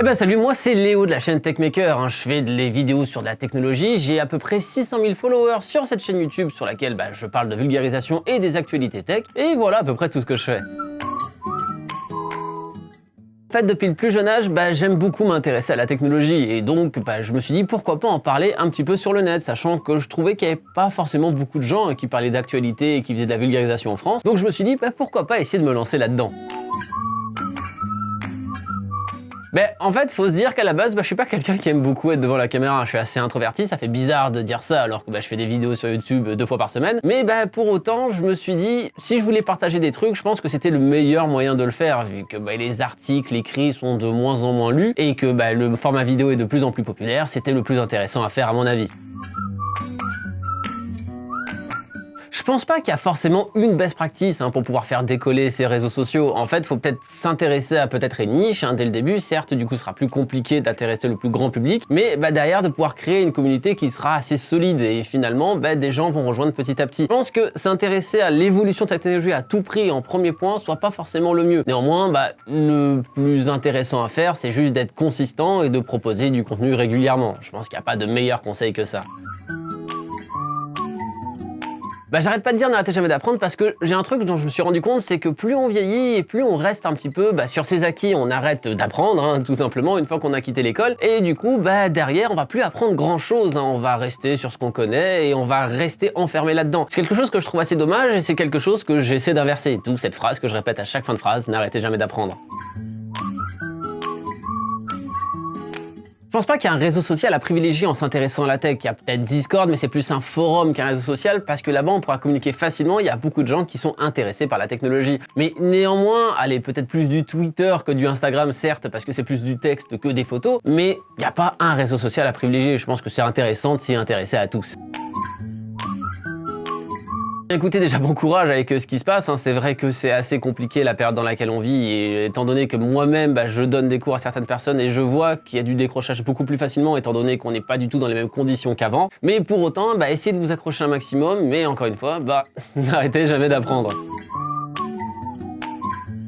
Eh ben salut, moi c'est Léo de la chaîne Techmaker, hein. je fais des vidéos sur la technologie, j'ai à peu près 600 000 followers sur cette chaîne YouTube sur laquelle bah, je parle de vulgarisation et des actualités tech, et voilà à peu près tout ce que je fais. En fait, depuis le plus jeune âge, bah, j'aime beaucoup m'intéresser à la technologie et donc bah, je me suis dit pourquoi pas en parler un petit peu sur le net, sachant que je trouvais qu'il n'y avait pas forcément beaucoup de gens qui parlaient d'actualité et qui faisaient de la vulgarisation en France. Donc je me suis dit pourquoi pas essayer de me lancer là-dedans. Ben, en fait, faut se dire qu'à la base, bah, je suis pas quelqu'un qui aime beaucoup être devant la caméra. Je suis assez introverti, ça fait bizarre de dire ça alors que bah, je fais des vidéos sur YouTube deux fois par semaine. Mais bah, pour autant, je me suis dit, si je voulais partager des trucs, je pense que c'était le meilleur moyen de le faire, vu que les articles écrits sont de moins en moins lus et que le format vidéo est de plus en plus populaire, c'était le plus intéressant à faire à mon avis. Je pense pas qu'il y a forcément une best practice hein, pour pouvoir faire décoller ces réseaux sociaux. En fait, faut peut-être s'intéresser à peut-être une niche hein, dès le début. Certes, du coup, ce sera plus compliqué d'intéresser le plus grand public, mais bah, derrière, de pouvoir créer une communauté qui sera assez solide et finalement, bah, des gens vont rejoindre petit à petit. Je pense que s'intéresser à l'évolution de la technologie à tout prix en premier point soit pas forcément le mieux. Néanmoins, bah, le plus intéressant à faire, c'est juste d'être consistant et de proposer du contenu régulièrement. Je pense qu'il n'y a pas de meilleur conseil que ça. Bah j'arrête pas de dire n'arrêtez jamais d'apprendre parce que j'ai un truc dont je me suis rendu compte, c'est que plus on vieillit et plus on reste un petit peu bah, sur ses acquis, on arrête d'apprendre hein, tout simplement une fois qu'on a quitté l'école et du coup bah derrière on va plus apprendre grand chose, hein. on va rester sur ce qu'on connaît et on va rester enfermé là-dedans. C'est quelque chose que je trouve assez dommage et c'est quelque chose que j'essaie d'inverser, d'où cette phrase que je répète à chaque fin de phrase, n'arrêtez jamais d'apprendre. Je pense pas qu'il y a un réseau social à privilégier en s'intéressant à la tech. Il y a peut-être Discord, mais c'est plus un forum qu'un réseau social parce que là-bas, on pourra communiquer facilement. Il y a beaucoup de gens qui sont intéressés par la technologie. Mais néanmoins, allez, peut-être plus du Twitter que du Instagram, certes, parce que c'est plus du texte que des photos, mais il n'y a pas un réseau social à privilégier. Je pense que c'est intéressant de s'y intéresser à tous. Écoutez, déjà bon courage avec euh, ce qui se passe, hein. c'est vrai que c'est assez compliqué la période dans laquelle on vit et étant donné que moi-même bah, je donne des cours à certaines personnes et je vois qu'il y a du décrochage beaucoup plus facilement étant donné qu'on n'est pas du tout dans les mêmes conditions qu'avant, mais pour autant, bah, essayez de vous accrocher un maximum, mais encore une fois, bah, n'arrêtez jamais d'apprendre.